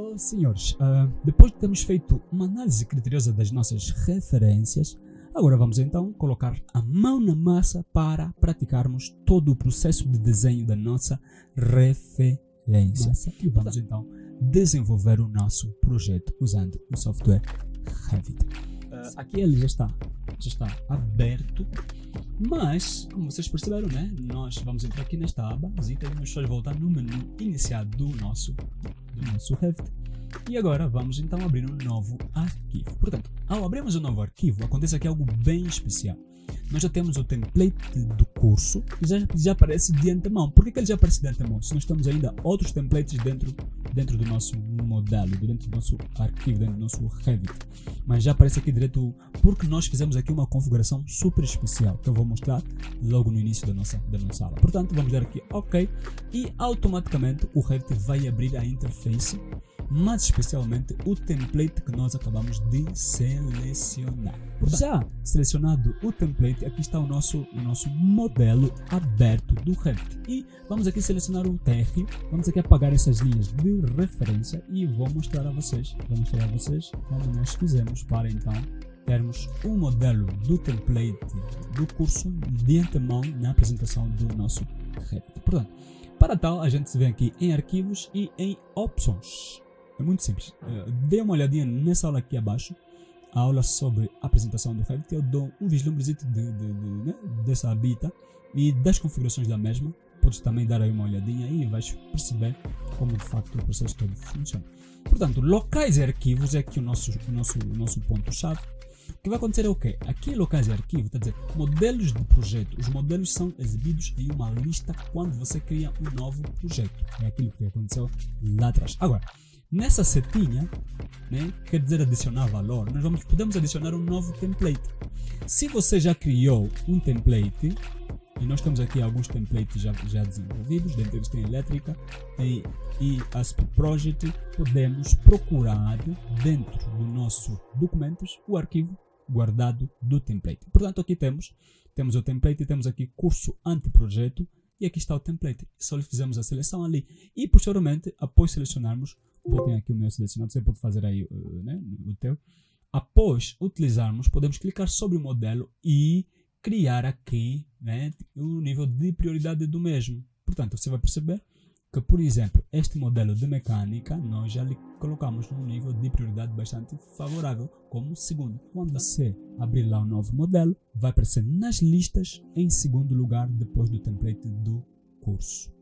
Oh, senhores, uh, depois de termos feito uma análise criteriosa das nossas referências, agora vamos então colocar a mão na massa para praticarmos todo o processo de desenho da nossa referência. E vamos então desenvolver o nosso projeto usando o software Revit. Aqui ele já está, já está aberto, mas como vocês perceberam, né, nós vamos entrar aqui nesta aba e vamos só voltar no menu inicial do nosso, do nosso Revit. E agora vamos então abrir um novo arquivo. Portanto, ao abrirmos um novo arquivo, acontece aqui algo bem especial nós já temos o template do curso que já, já aparece de antemão. Por que, que ele já aparece de antemão? Se nós temos ainda outros templates dentro, dentro do nosso modelo, dentro do nosso arquivo, dentro do nosso Revit. Mas já aparece aqui direto porque nós fizemos aqui uma configuração super especial que eu vou mostrar logo no início da nossa, da nossa aula. Portanto, vamos dar aqui OK e automaticamente o Revit vai abrir a interface mas especialmente o template que nós acabamos de selecionar. Já selecionado o template, aqui está o nosso, o nosso modelo aberto do Revit. E vamos aqui selecionar o TR, vamos aqui apagar essas linhas de referência e vou mostrar a vocês, vou mostrar a vocês como nós fizemos para então termos um modelo do template do curso de antemão na apresentação do nosso Revit. Portanto, para tal, a gente se vem aqui em arquivos e em opções. É muito simples. Uh, dê uma olhadinha nessa aula aqui abaixo, a aula sobre apresentação do Revit. Eu dou um vislumbre de, de, de, né, dessa habita e das configurações da mesma. Podes também dar aí uma olhadinha e vais perceber como de facto o processo todo funciona. Portanto, locais e arquivos é aqui o nosso, o nosso, o nosso ponto-chave. O que vai acontecer é o quê? Aqui locais e arquivos, a dizer, modelos de projeto. Os modelos são exibidos em uma lista quando você cria um novo projeto. É aquilo que aconteceu lá atrás. Agora, Nessa setinha, né, quer dizer adicionar valor, nós vamos, podemos adicionar um novo template. Se você já criou um template, e nós temos aqui alguns templates já, já desenvolvidos, dentro deles tem elétrica e, e ASP Project, podemos procurar dentro do nosso documentos o arquivo guardado do template. Portanto, aqui temos, temos o template, temos aqui curso anteprojeto e aqui está o template. Só lhe fizemos a seleção ali e posteriormente, após selecionarmos, Botem aqui o meu selecionado, você pode fazer aí uh, né, o teu. Após utilizarmos, podemos clicar sobre o modelo e criar aqui né, o nível de prioridade do mesmo. Portanto, você vai perceber que, por exemplo, este modelo de mecânica, nós já lhe colocamos num nível de prioridade bastante favorável, como segundo. Quando você abrir lá o novo modelo, vai aparecer nas listas em segundo lugar, depois do template do curso.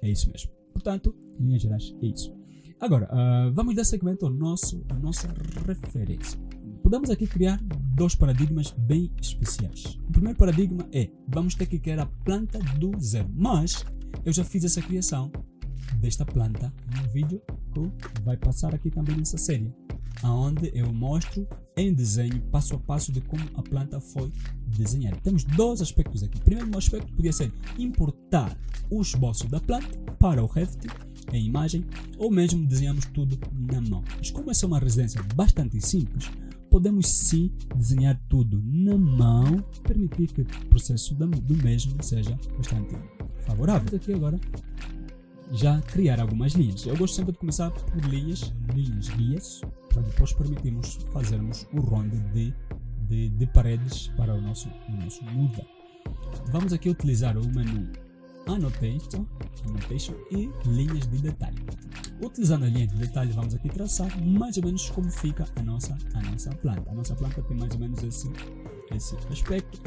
É isso mesmo. Portanto, em linhas gerais, é isso. Agora, uh, vamos dar segmento ao nosso, à nossa referência. Podemos aqui criar dois paradigmas bem especiais. O primeiro paradigma é, vamos ter que criar a planta do zero. Mas, eu já fiz essa criação desta planta no vídeo que vai passar aqui também nessa série. Onde eu mostro em desenho, passo a passo de como a planta foi desenhada. Temos dois aspectos aqui. O primeiro aspecto podia ser importar o esboço da planta para o Revit em imagem ou mesmo desenhamos tudo na mão. Mas como essa é uma residência bastante simples, podemos sim desenhar tudo na mão, permitir que o processo do mesmo seja bastante favorável. Aqui agora já criar algumas linhas. Eu gosto sempre de começar por linhas, linhas guias, para depois permitirmos fazermos o ronde de, de, de paredes para o nosso, o nosso modelo. Vamos aqui utilizar o menu annotation, e linhas de detalhe. Utilizando as linhas de detalhe, vamos aqui traçar mais ou menos como fica a nossa, a nossa planta. A nossa planta tem mais ou menos esse, esse aspecto.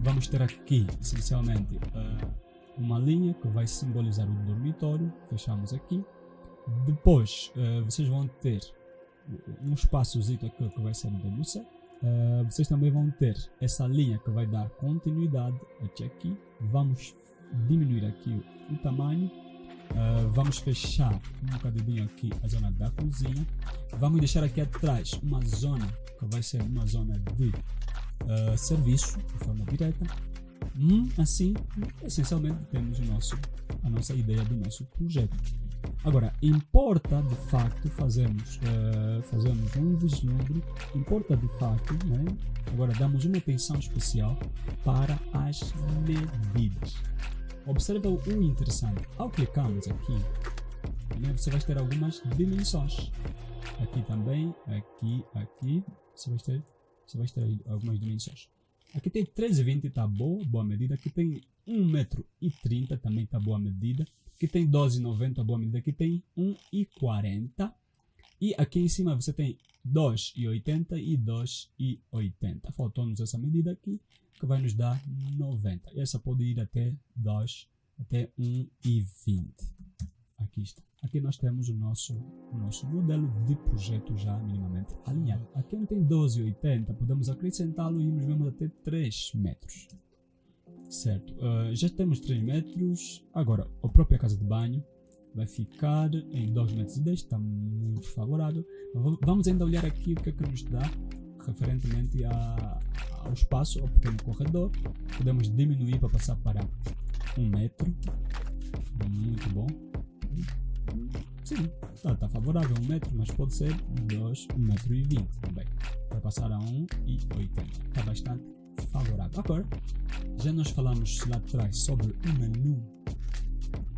Vamos ter aqui, essencialmente, uh, uma linha que vai simbolizar o dormitório. Fechamos aqui. Depois, uh, vocês vão ter um espaçozito aqui que vai ser o WC. Uh, vocês também vão ter essa linha que vai dar continuidade até aqui. Vamos diminuir aqui o tamanho. Uh, vamos fechar um bocadinho aqui a zona da cozinha. Vamos deixar aqui atrás uma zona que vai ser uma zona de uh, serviço de forma direta. Hum, assim, essencialmente temos o nosso, a nossa ideia do nosso projeto. Agora, importa de facto fazermos, uh, um vislumbre, importa de facto, né? agora damos uma atenção especial para as medidas. Observa o interessante. Ao clicarmos aqui, né? você vai ter algumas dimensões. Aqui também, aqui, aqui, você vai ter, você vai ter algumas dimensões. Aqui tem 13,20, está boa, boa medida. Aqui tem 1,30m, também está boa medida. Aqui tem 12,90, boa medida. Aqui tem 1,40. E aqui em cima você tem 2,80 e 2,80. Faltou-nos essa medida aqui, que vai nos dar 90. Essa pode ir até 2, até 1,20. Aqui está. Aqui nós temos o nosso, o nosso modelo de projeto já minimamente alinhado. Aqui onde tem 12,80, podemos acrescentá-lo e nos vemos até 3 metros. Certo, uh, já temos 3 metros. Agora, a própria casa de banho vai ficar em 2 metros e 10, está muito favorável. Vamos ainda olhar aqui o que é que nos dá referentemente a, ao espaço, ao pequeno corredor. Podemos diminuir para passar para 1 metro. Muito bom. Sim, está tá favorável, 1 um metro, mas pode ser 2, 1 metro e 20 também. Vai passar a 1 e 80. Está bastante favorável. Agora, já nós falamos lá atrás sobre o menu,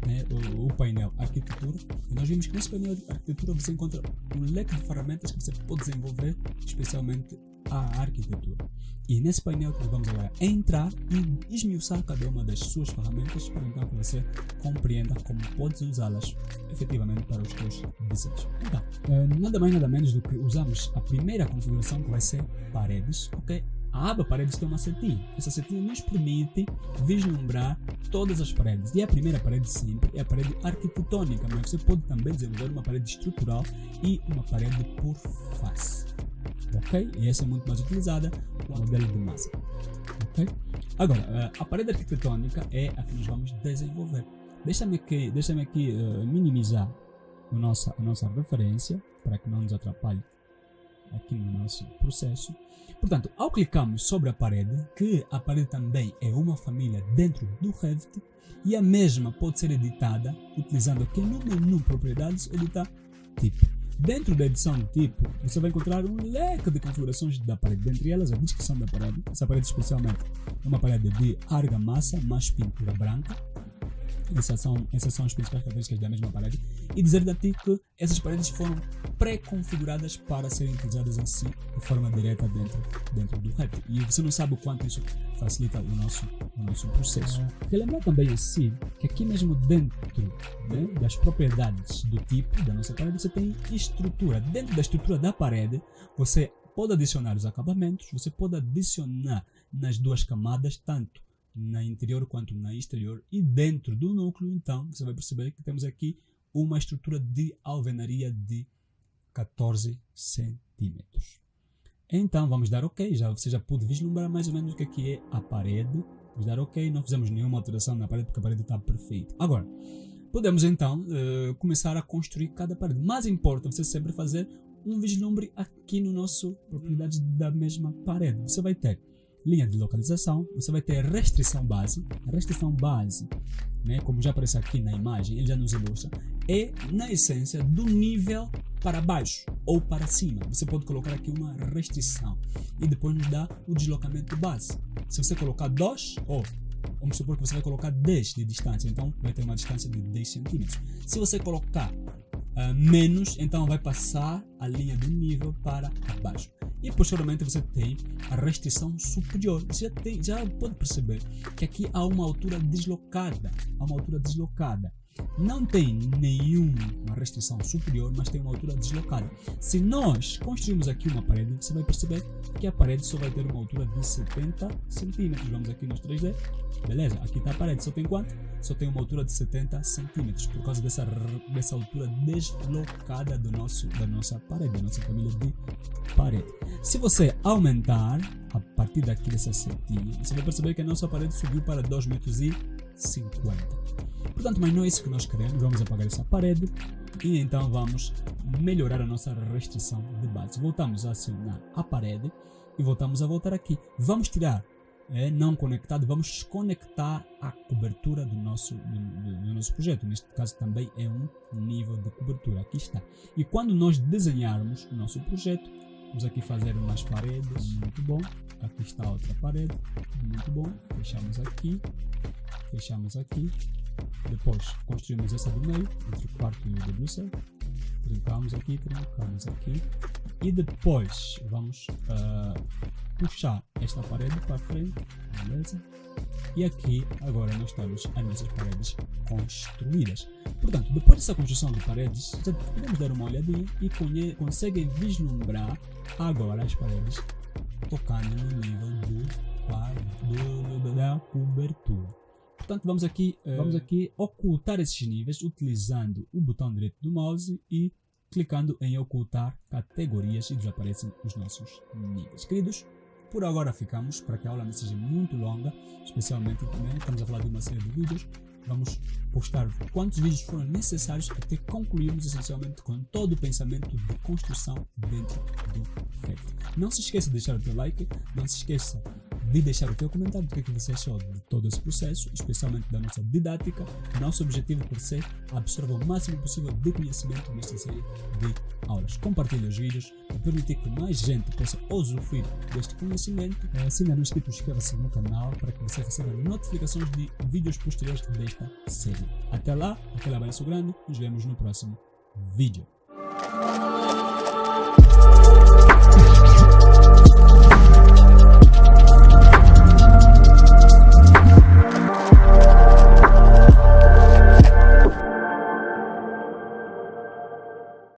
né, o, o, painel arquitetura, e nós vimos que nesse painel de arquitetura você encontra um leque de ferramentas que você pode desenvolver, especialmente a arquitetura. E nesse painel nós vamos agora entrar e esmiuçar cada uma das suas ferramentas para então que você compreenda como podes usá-las efetivamente para os teus desejos. Então, eh, nada mais nada menos do que usamos a primeira configuração que vai ser paredes, ok? A aba paredes tem uma setinha. Essa setinha nos permite vislumbrar todas as paredes. E a primeira parede sempre é a parede arquitetônica, mas você pode também desenvolver uma parede estrutural e uma parede por face ok? E essa é muito mais utilizada com o modelo de massa, ok? Agora, eh, a parede arquitetônica é a que nós vamos desenvolver. Deixa-me aqui, deixa aqui uh, minimizar a nossa, a nossa referência para que não nos atrapalhe aqui no nosso processo. Portanto, ao clicarmos sobre a parede, que a parede também é uma família dentro do Revit, e a mesma pode ser editada utilizando aqui no menu propriedades, editar tipo. Dentro da edição tipo, você vai encontrar um leque de configurações da parede, dentre elas a descrição da parede. Essa parede especialmente é uma parede de argamassa mais pintura branca, essas são as principais características da mesma parede. E dizer a ti que essas paredes foram pré-configuradas para serem utilizadas assim de forma direta dentro, dentro do Revit. E você não sabe o quanto isso facilita o nosso, o nosso processo. Relembrar também assim que aqui mesmo dentro né, das propriedades do tipo da nossa parede você tem estrutura. Dentro da estrutura da parede você pode adicionar os acabamentos, você pode adicionar nas duas camadas tanto na interior quanto na exterior e dentro do núcleo então você vai perceber que temos aqui uma estrutura de alvenaria de 14 centímetros. Então vamos dar ok, já, você já pôde vislumbrar mais ou menos o que aqui é a parede. Vamos dar ok, não fizemos nenhuma alteração na parede porque a parede está perfeita. Agora, podemos então uh, começar a construir cada parede. Mas importa você sempre fazer um vislumbre aqui no nosso propriedade da mesma parede. Você vai ter linha de localização, você vai ter restrição base. Restrição base, né, como já aparece aqui na imagem, ele já nos ilustra, é na essência do nível para baixo ou para cima. Você pode colocar aqui uma restrição e depois nos dá o deslocamento base. Se você colocar 2 ou vamos supor que você vai colocar 10 de distância, então vai ter uma distância de 10 centímetros. Se você colocar uh, menos, então vai passar a linha do nível para baixo. E posteriormente você tem a restrição superior. Você já, tem, já pode perceber que aqui há uma altura deslocada. Há uma altura deslocada. Não tem nenhuma restrição superior, mas tem uma altura deslocada. Se nós construirmos aqui uma parede, você vai perceber que a parede só vai ter uma altura de 70 centímetros. Vamos aqui nos 3D. Beleza? Aqui está a parede. Só tem quanto? Só tem uma altura de 70 centímetros. Por causa dessa, dessa altura deslocada do nosso, da nossa parede, da nossa família de parede. Se você aumentar a partir daqui dessa setinha, você vai perceber que a nossa parede subiu para 2,50 metros. E 50. Portanto, mas não é isso que nós queremos, vamos apagar essa parede e então vamos melhorar a nossa restrição de base. Voltamos a acionar a parede e voltamos a voltar aqui. Vamos tirar é, não conectado, vamos desconectar a cobertura do nosso, do, do, do, nosso projeto. Neste caso também é um nível de cobertura. Aqui está. E quando nós desenharmos o nosso projeto, vamos aqui fazer umas paredes. Muito bom. Aqui está outra parede. Muito bom. Fechamos aqui. Fechamos aqui Depois construímos essa do meio, entre o quarto e o WC. Trincamos aqui, trincamos aqui. E depois vamos uh, puxar esta parede para frente, beleza? E aqui agora nós temos as nossas paredes construídas. Portanto, depois dessa construção de paredes, já podemos dar uma olhadinha e conseguem vislumbrar agora as paredes tocando no nível do, do, do da cobertura. Portanto, vamos aqui, uh, vamos aqui ocultar esses níveis utilizando o botão direito do mouse e clicando em ocultar categorias e desaparecem os nossos níveis. Queridos, por agora ficamos, para que a aula não seja muito longa, especialmente também estamos a falar de uma série de vídeos, vamos postar quantos vídeos foram necessários até concluirmos essencialmente com todo o pensamento de construção dentro do Revit. Não se esqueça de deixar o teu like, não se esqueça de deixar o teu comentário do que, é que você achou de todo esse processo, especialmente da nossa didática. Nosso objetivo por ser absorver o máximo possível de conhecimento nesta série de aulas. Compartilhe os vídeos para permitir que mais gente possa usufruir deste conhecimento. Eh, se ainda não é inscrito, inscreva-se no canal para que você receba notificações de vídeos posteriores desta série. Até lá, aquele abraço grande, nos vemos no próximo vídeo.